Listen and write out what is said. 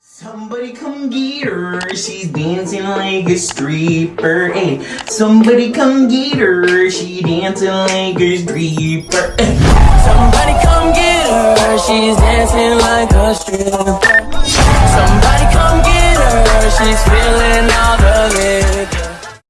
Somebody come get her, she's dancing like a stripper. Hey, somebody come get her, she dancing like a stripper. Hey. Somebody come get her, she's dancing like a stripper.